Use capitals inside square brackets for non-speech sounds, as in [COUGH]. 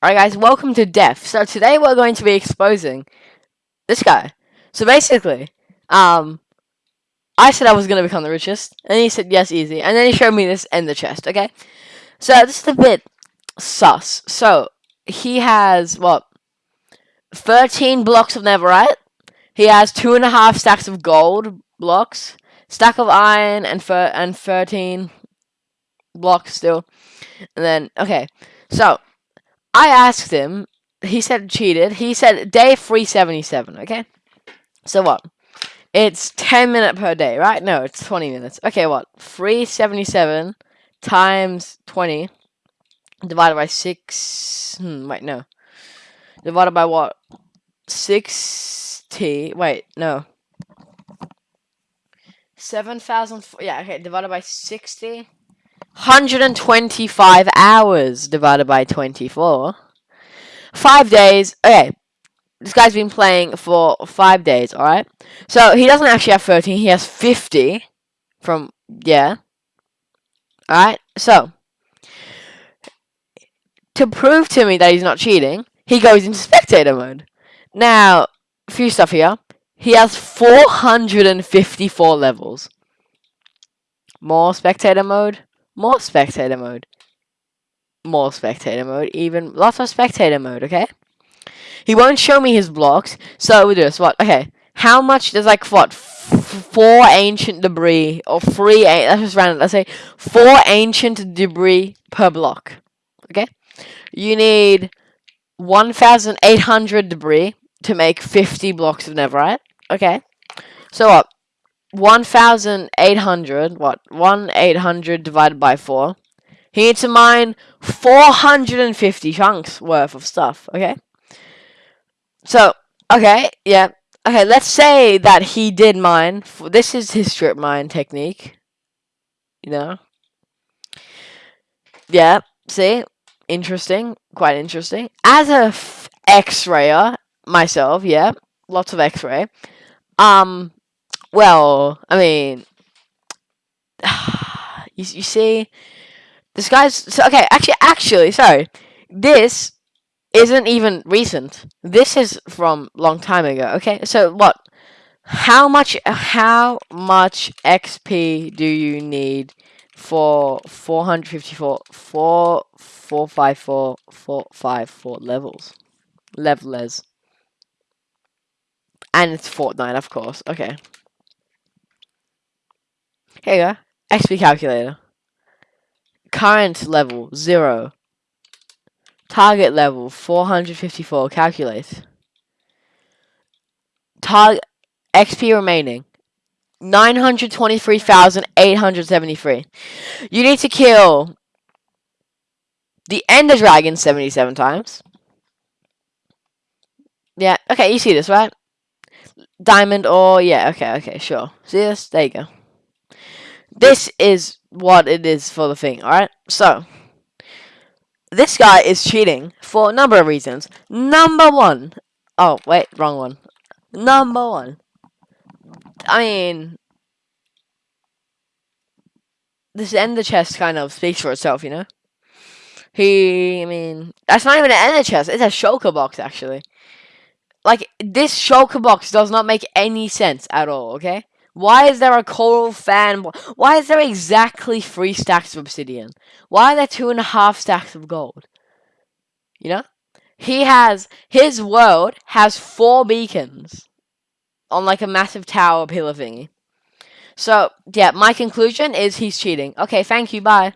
Alright guys, welcome to Def. So today we're going to be exposing this guy. So basically, um, I said I was going to become the richest, and he said yes, easy. And then he showed me this in the chest, okay? So this is a bit sus. So, he has, what, 13 blocks of netherite. He has two and a half stacks of gold blocks, stack of iron, and, and 13 blocks still. And then, okay, so I asked him. He said cheated. He said day 377, okay? So what? It's 10 minute per day, right? No, it's 20 minutes. Okay, what? 377 times 20 divided by 6. Hmm, wait, no. Divided by what? 60. Wait, no. 7,000. Yeah, okay, divided by 60. 125 hours divided by 24. Five days. Okay. This guy's been playing for five days, alright? So, he doesn't actually have 13. He has 50 from, yeah. Alright? So, to prove to me that he's not cheating, he goes into spectator mode. Now, a few stuff here. He has 454 levels. More spectator mode. More spectator mode. More spectator mode. Even lots of spectator mode, okay? He won't show me his blocks, so we do this. What? Okay. How much does like what? four ancient debris or three? Let's just random. Let's say four ancient debris per block. Okay. You need 1,800 debris to make 50 blocks of netherite. Okay. So what? 1,800, what? 1,800 divided by 4. He needs to mine 450 chunks worth of stuff, okay? So, okay, yeah. Okay, let's say that he did mine. This is his strip mine technique. You know? Yeah, see? Interesting. Quite interesting. As a X-rayer, myself, yeah. Lots of X-ray. Um, well, I mean, [SIGHS] you, you see, this guy's so, okay. Actually, actually, sorry, this isn't even recent. This is from long time ago. Okay, so what? How much? How much XP do you need for 454, 4, 454, 454 levels? Levelers. And it's Fortnite, of course. Okay. Here you go. XP calculator. Current level, 0. Target level, 454. Calculate. Target XP remaining. 923,873. You need to kill the Ender Dragon 77 times. Yeah, okay, you see this, right? Diamond or, yeah, okay, okay, sure. See this? There you go. This is what it is for the thing, alright? So, this guy is cheating for a number of reasons. Number one. Oh, wait, wrong one. Number one. I mean, this ender chest kind of speaks for itself, you know? He, I mean, that's not even an ender chest. It's a shulker box, actually. Like, this shulker box does not make any sense at all, okay? Why is there a coral fan? Why is there exactly three stacks of obsidian? Why are there two and a half stacks of gold? You know? He has, his world has four beacons on like a massive tower pillar thingy. So, yeah, my conclusion is he's cheating. Okay, thank you, bye.